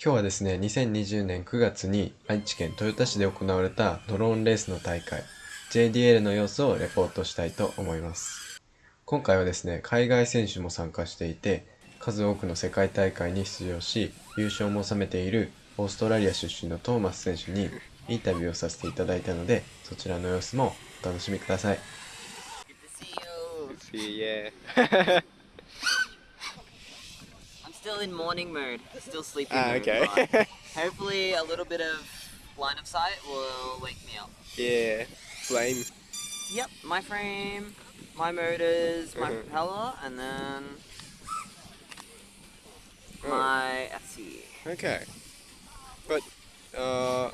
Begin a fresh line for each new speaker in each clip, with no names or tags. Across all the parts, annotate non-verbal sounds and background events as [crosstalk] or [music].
今日はですね、2020年9月に愛知県豊田市で行われたドローンレースの大会 JDL の様子をレポートしたいと思います。今回はですね、海外選手も参加していて、数多くの世界大会に出場し、優勝も収めているオーストラリア出身のトーマス選手にインタビューをさせていただいたので、そちらの様子もお楽しみください。
Still in morning mode, still sleeping mode.
okay. [laughs]
hopefully a little bit of line of sight will wake me up.
Yeah, flame.
Yep, my frame, my motors, my uh-huh. propeller, and then oh. my FC.
Okay. But, uh,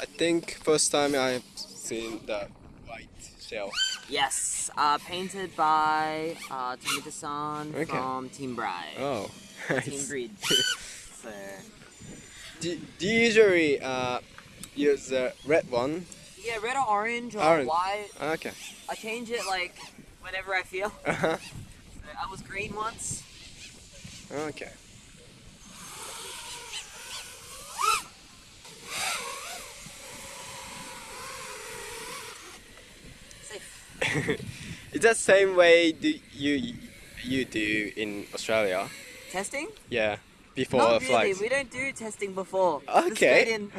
I think first time I've seen the white shell.
Yes, uh, painted by uh, Tomita-san okay. from Team Bride.
Oh,
nice. Team Breed. [laughs] so.
do, do you usually uh, use the red one?
Yeah, red or orange or orange. white.
Okay.
I change it like whenever I feel.
Uh -huh.
so I was green once.
Okay. [laughs] Is that same way do you you do in Australia?
Testing?
Yeah. Before
Not
really.
We don't do testing before.
Okay.
Straight, in,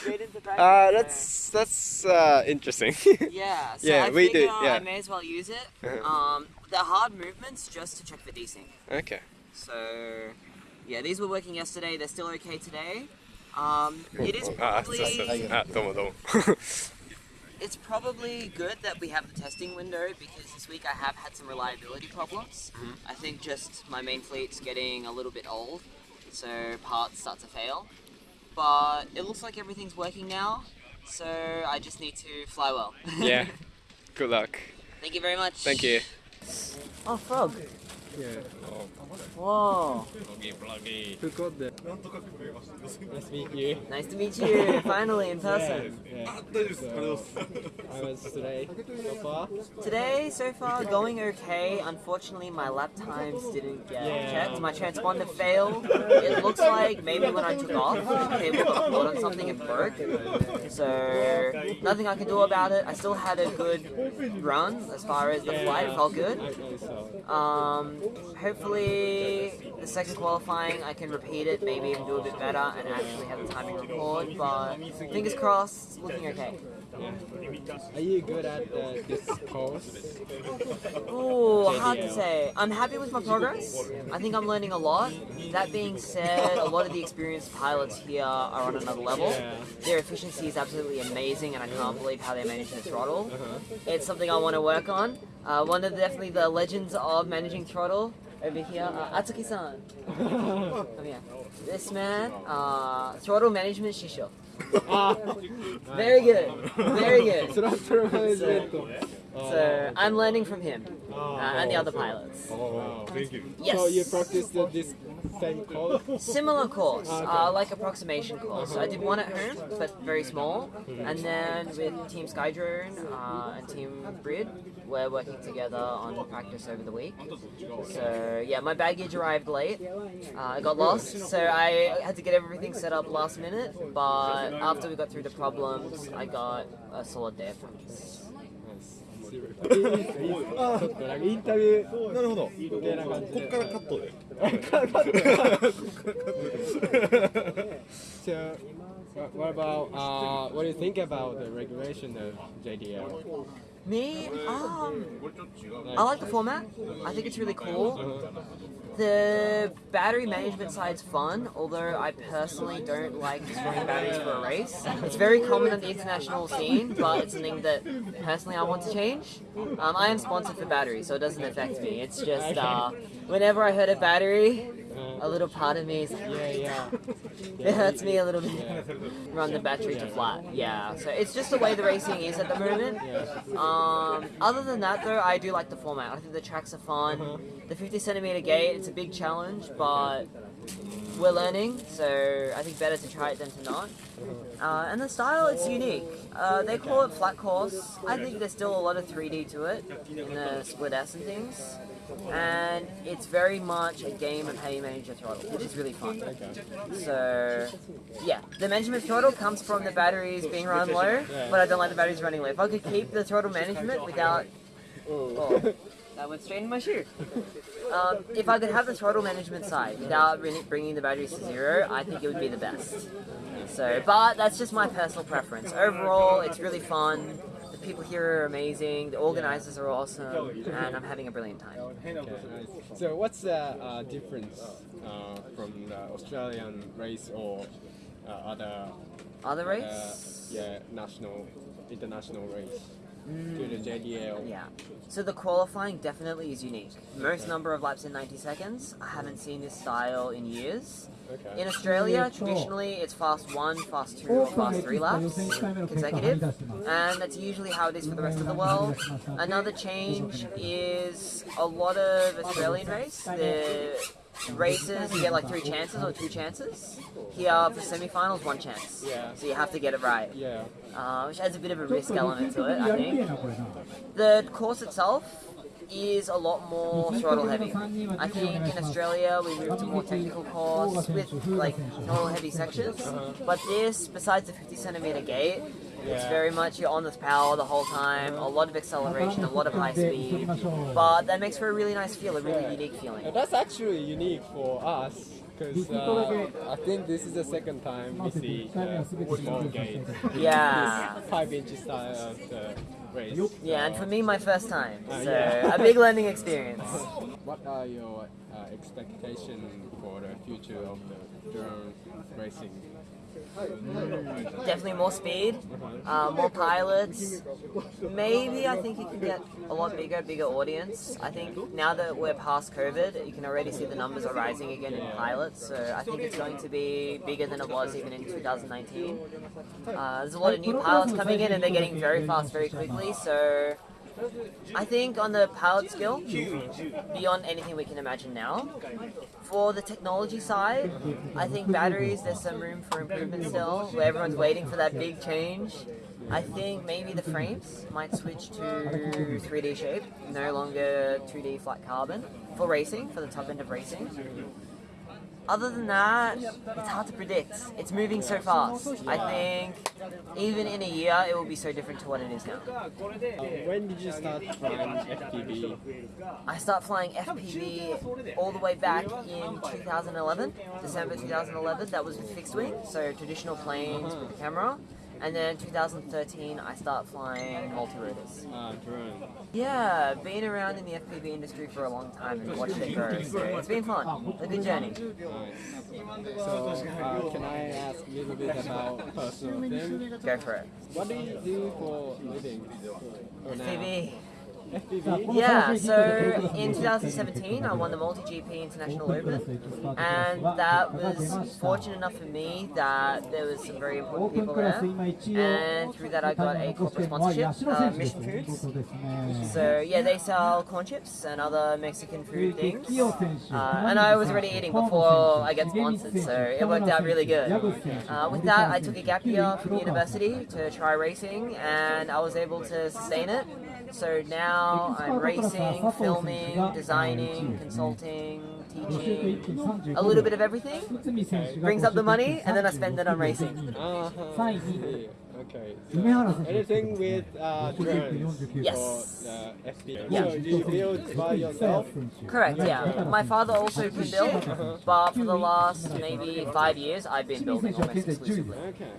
straight into.
Uh, that's that's uh, interesting. [laughs]
yeah. So
yeah,
I
we do. Yeah.
I may as well use it. [laughs] Uh-huh. um, the hard movements just to check for desync.
Okay.
So, yeah, these were working yesterday. They're still okay today. Um, it is
ah,
probably.
Ah,
it's probably good that we have the testing window because this week I have had some reliability problems. Mm -hmm. I think just my main fleet's getting a little bit old, so parts start to fail. But it looks like everything's working now, so I just need to fly well.
yeah. [laughs] Good luck.
Thank you very much.
Thank you.
Oh, frog.
Yeah.
Whoa.
Who got that? Nice to meet you.
Nice to meet you, finally in person.
Yeah, yeah. So, how was today so far?
Today, so far, going okay. Unfortunately, my lap times didn't get yeah. checked. My transponder failed. It looks like maybe when I took off, the cable got caught on something and broke. So, nothing I can do about it. I still had a good run as far as the flight. It felt good. Um, hopefully the second qualifying I can repeat it, maybe even do a bit better and actually have the timing record, but fingers crossed, looking okay.
Are you good at uh, this course?
Ooh, hard to say. I'm happy with my progress. I think I'm learning a lot. That being said, a lot of the experienced pilots here are on another level. Their efficiency is absolutely amazing and I can't believe how they manage to throttle. It's something I want to work on. Uh, one of the, definitely the legends of managing throttle over here, uh, Atsuki-san. [laughs] Come here. This man, uh, throttle management shisho. Very good. Very good. [laughs] So, so I'm learning from him uh, and the other pilots.
Oh, thank you.
Yes.
So you practiced this same course? [laughs]
Similar course, uh, like approximation course. I did one at home, but very small. And then with Team Skydrone uh, and Team Brid, we're working together on practice over the week. So yeah, my baggage arrived late. Uh, I got lost, so I had to get everything set up last minute. But after we got through the problems, I got a solid day of practice. ちょっとなんかインタビューなるほどみたいな感じでこっからカットで So what about uh, what do you think about the regulation of JDL? Me, um, I like the format. I think it's really cool. The battery management side's fun, although I personally don't like destroying batteries for a race. It's very common on the international scene, but it's something that personally I want to change. Um, I am sponsored for batteries, so it doesn't affect me. It's just uh, whenever I hurt a battery, a little part of me is like, yeah, yeah. [laughs] it hurts me a little bit. Run the battery to flat. Yeah, so it's just the way the racing is at the moment. Um, other than that, though, I do like the format. I think the tracks are fun. The 50 centimeter gate, it's a big challenge, but we're learning, so I think better to try it than to not. Uh, and the style, it's unique. Uh, they call it flat course. I think there's still a lot of 3D to it in the split S and things. And it's very much a game of how you manage your throttle, which is really fun. So, yeah, the management throttle comes from the batteries being run low, but I don't like the batteries running low. If I could keep the throttle management without, oh, that went straight in my shoe. Um, if I could have the throttle management side without bringing the batteries to zero, I think it would be the best. So, but that's just my personal preference. Overall, it's really fun. People here are amazing. The organizers are awesome, and I'm having a brilliant time.
Okay. So what's the uh, difference uh, from the Australian race or uh, other
Other
uh,
race?
yeah national international race to JDL?
Yeah. So the qualifying definitely is unique. Most number of laps in 90 seconds. I haven't seen this style in years.
Okay.
In Australia, traditionally it's fast one, fast two, or fast three laps consecutive, and that's usually how it is for the rest of the world. Another change is a lot of Australian race. The races you get like three chances or two chances. Here for semi-finals, one chance.
Yeah.
So you have to get it right,
Yeah.
Uh, which adds a bit of a risk element to it, I think. The course itself is a lot more throttle heavy. I think in Australia we moved to more technical course with like throttle heavy sections, but this, besides the 50 centimeter gate, it's
Yeah.
very much you're on this power the whole time, a lot of acceleration, a lot of high speed, but that makes for a really nice feel, a really unique feeling.
That's actually unique for us because uh, I think this is the second time we see the small gate.
Yeah.
Five inches style of the race.
Yeah, and for me, my first time,
Uh,
so
yeah.
a big learning experience. [laughs]
What are your uh, expectations for the future of the drone racing?
Definitely more speed, uh, more pilots. Maybe I think you can get a lot bigger, bigger audience. I think now that we're past COVID, you can already see the numbers are rising again in pilots. So I think it's going to be bigger than it was even in 2019. Uh, there's a lot of new pilots coming in and they're getting very fast very quickly. So I think on the pilot skill, beyond anything we can imagine now. For the technology side, I think batteries, there's some room for improvement still, where everyone's waiting for that big change. I think maybe the frames might switch to 3D shape, no longer 2D flat carbon, for racing, for the top end of racing. Other than that, it's hard to predict. It's moving so fast. I think even in a year, it will be so different to what it is now.
When did you start flying FPV?
I start flying FPV all the way back in 2011, December 2011. That was with fixed wing, so traditional planes with the camera. And then in 2013, I start flying multi-rotors.
Uh, drone.
Yeah, been around in the FPV industry for a long time and watched it grow. It's been fun, a good journey.
Nice. So, uh, can I ask a little bit about personal thing?
Go for it.
What do you do for living? For?
FPV. Yeah, so in 2017 I won the Multi-GP International Open and that was fortunate enough for me that there was some very important people there and through that I got a corporate sponsorship, uh, Mission Foods. So yeah, they sell corn chips and other Mexican food things. Uh, and I was already eating before I get sponsored, so it worked out really good. Uh, with that, I took a gap year from university to try racing, and I was able to sustain it. So now I'm racing, filming, designing, consulting, teaching, a little bit of everything. Brings up the money, and then I spend it on racing.
Uh-huh. Okay. So anything with uh, drones
Yes.
for uh, FPV?
Yeah.
So do you build by yourself?
Correct, yeah. My father also can build, but for the last maybe five years, I've been building almost exclusively.
Okay.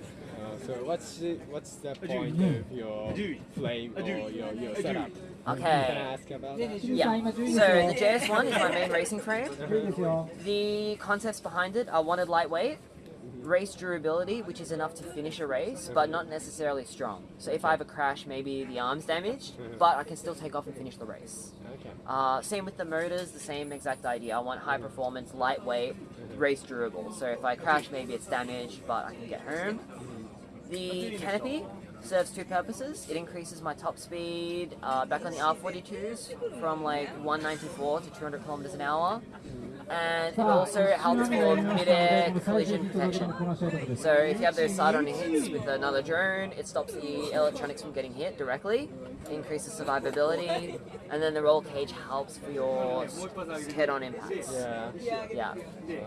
So what's the, what's the point of your flame or your, your setup? Can I
Okay.
about that?
Yeah. So the JS1 is my main racing frame. The concepts behind it are wanted lightweight, race durability, which is enough to finish a race, but not necessarily strong. So if I have a crash, maybe the arm's damaged, mm-hmm. but I can still take off and finish the race.
Okay.
Uh, same with the motors, the same exact idea. I want high mm-hmm. performance, lightweight, mm-hmm. race durable. So if I crash, maybe it's damaged, but I can get home. The canopy serves two purposes. It increases my top speed uh, back on the R42s from like 194 to 200 kilometers an hour. And it also helps for mid-air collision protection. So if you have those side-on hits with another drone, it stops the electronics from getting hit directly, increases survivability, and then the roll cage helps for your head-on impacts.
Yeah.
Yeah.
Okay.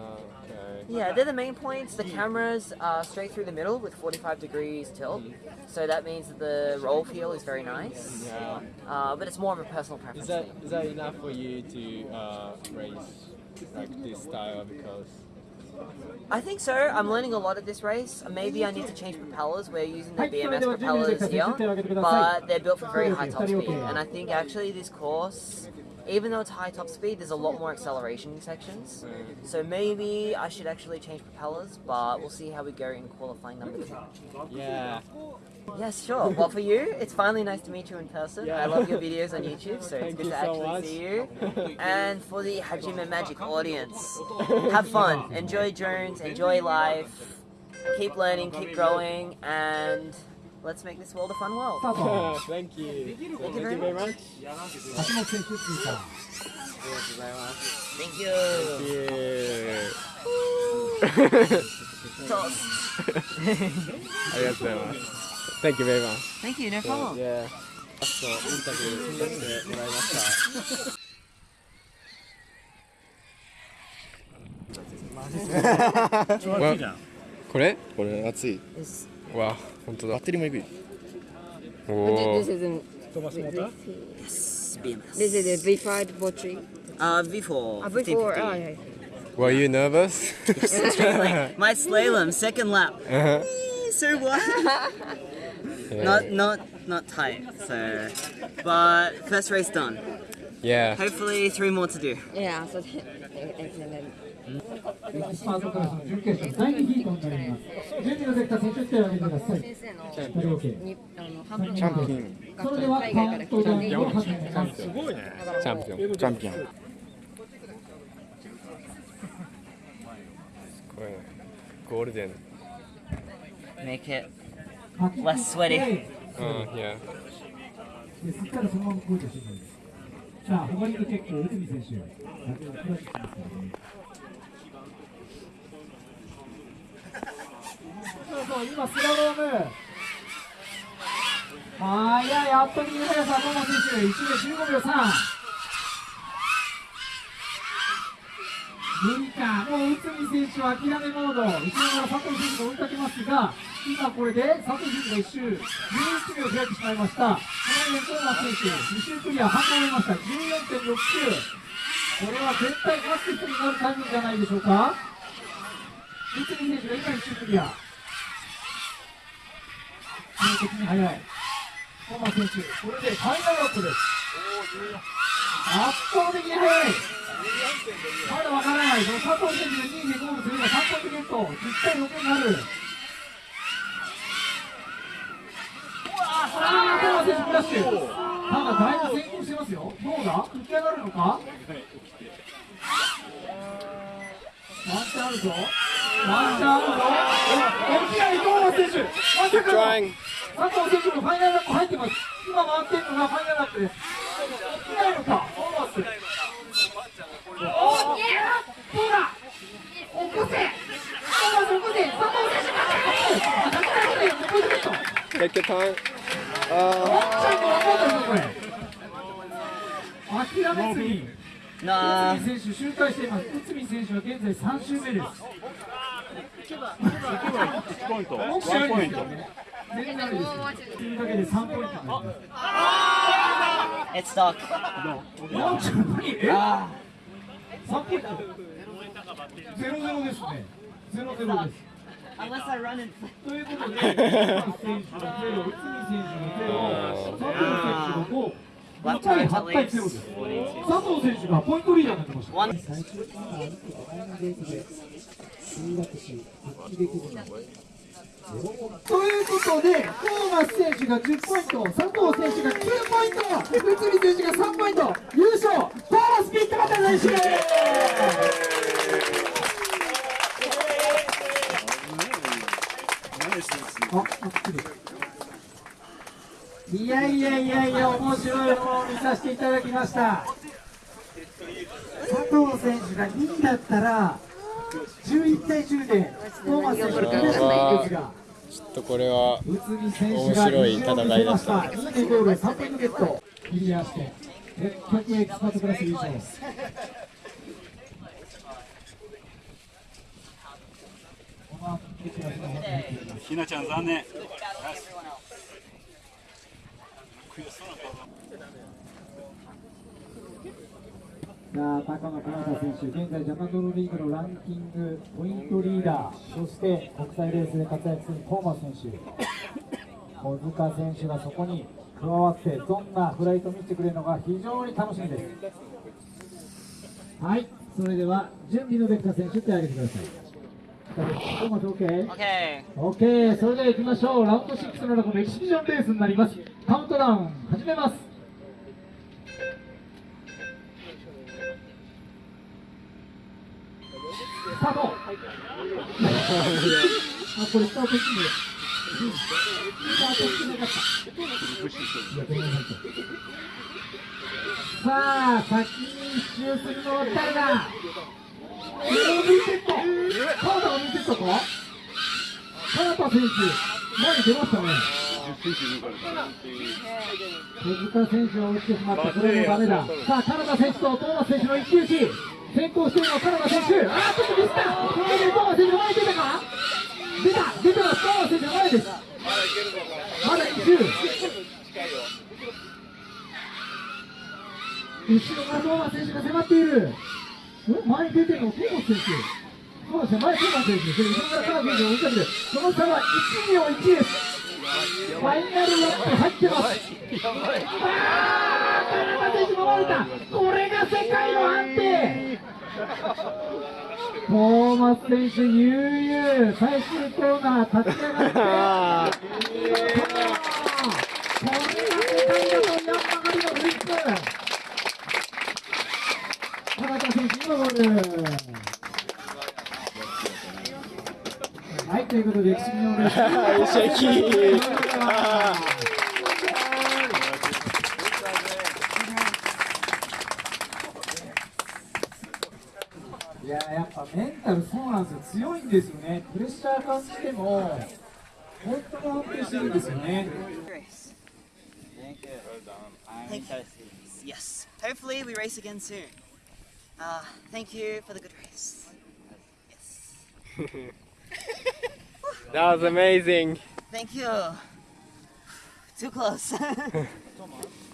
Yeah, they're the main points. The cameras are straight through the middle with 45 degrees tilt, so that means that the roll feel is very nice.
Yeah.
Uh, but it's more of a personal preference.
Is that that enough for you to uh, race like this style? Because
I think so. I'm learning a lot at this race. Maybe I need to change propellers. We're using the BMS propellers here, but they're built for very high top speed. And I think actually this course, even though it's high top speed, there's a lot more acceleration sections. Mm. So maybe I should actually change propellers, but we'll see how we go in qualifying number two.
yeah.
Yes, sure. Well, for you, it's finally nice to meet you in person.
Yeah.
I love your videos on YouTube, so it's good
you
to actually see you. And for the Hajime Magic audience, have [laughs] fun, enjoy drones, enjoy life, keep learning, keep growing, and let's make this world a fun world.
Thank you. Thank
you very
much.
橋本選手通過
Thank you. Toss.
ありがとうございます。Thank you very much.
Thank you, no problem.
Yeah. ラストインタビューしてもらいました。これ
これ熱い [laughs]
わ、本当だ
バッ。テリーもいく
おお
This。is an,
Yes, BMS.
this is a V5 battery.
Uh, V4.
Uh, V4, oh, yeah.
Were you nervous?
My slalom, second lap. [laughs]
Uh-huh.
so what? [laughs] Not not not tight. So, but first race done.
yeah.
Hopefully three more to do.
Yeah, so excellent.
手を挙げてください。
先生の
チャンピオン。それでは、すごいね。
チャンピオン。
チャンピオン。
すごいね。ゴールデン。
Make it less sweaty.
うん、
yeah. すっかそのままんです。さあ、他にも結構、内海選手。そう今スラロームはやい圧倒的に速さ野間選手1秒15秒3無理かもう内海選手は諦めモード後ろから佐藤選手が追いかけますが今これで佐藤選手が1周11秒開いてしまいましたその上トーマス選手2周クリア半分終えました14.69これは絶対ファスティスになるタイムじゃないでしょうか内海選手が今1周クリア。圧倒的に速い。トーマス選手これでファイナルアップです圧倒的に速い。まだわからない、その佐藤選手が2位でゴールすれば3ポイントゲット、10対6になる。さあ、トーマ選手フラッシュ。ただ、だい。ぶ先行してますよ。どうだ浮き上がるのかワンチャンあるぞ。まさかの.佐藤選手もファイナルラップ入ってます。今回ってるのがファイナルラップです。起きないのか、ト。ーマス。おどうだ起こせト。ーマス起こせ佐藤選手があ、だからこれ、ポイント。ゲット。
Take your time.
ワンちゃんも分かんないぞ、これ。諦めずに.内海選手周回しています。内海選手は現在3周目です。
1ポイント
ワンポイント。だけで3ポイントになります。
It's
ゃん何え3ポイントゼロゼロですね。ゼロゼロです。
Unless I run in.
ということで、選手がゼロ、内海選手がゼロ、佐藤選手が5、2対8対0です。佐藤選手がポイントリーダーになってました。
One.
最終的な安全で、きるということで、トーマス選手が10ポイント、佐藤選手が9ポイント、内海選手が3ポイント、優勝、トーマスピットバタ選手、いやいやいやいや、面白いものを見させていただきました。佐藤選手が2位だったら11対10でトーマス選手が勝てたんですが
ちょっとこれは面白い戦いだった
2位でゴール3点ゲットクリアして結局エキスパートクラス優勝
ひなちゃん残念。悔しそうな顔だ。
さあ高野金田選手、現在ジャパンドローリーグのランキングポイントリーダー、そして国際レースで活躍するトーマス選手、小塚選手がそこに加わって、どんなフライトを見せてくれるのか非常に楽しみです。はい、それでは準備のできた選手手を挙げてください。トーマス OK?
Okay.
OK、それでは行きましょう。ラウンド6の中のエキシビジョンレースになります。カウントダウン始めます。スタート。あ、これスタートしてる。スタートしてなかった。さあ、先に一周するのは誰だ？オミセット川田オミセットか川田選手、前に出ましたね。手塚選手が落ちてしまって、これもダメだ。さあ、カナダ選手とトーマス選手の一騎打ち。先行しているのはカナダ選手。あー、ちょっとミスった。これでトーマス選手前に出たか出た出たトーマス選手前です。まだ一周。後ろからトーマ選手が迫っている。ん前に出てるのトーマ選手。そうですね、前トーマ選手。それ後ろからカナ選手が追いかけて、その差は1秒1です。ファイナルラップ入ってます。あー、カナダ選手守れた。これが世界の判定。トーマス選手、悠々、最終コーナー立ち上がって。これが世界だとヤンマガリのフリップ。カナダ選手のゴール。はい、ということで、歴史のレーなんですよ強いんですよねプレッシャー感じても本当に安定してるんですよね
Thank you. Yes. Hopefully we race again soon. Uh, thank you for the good race. Yes. [laughs]
That was amazing
Thank you. Too close. yes. [laughs]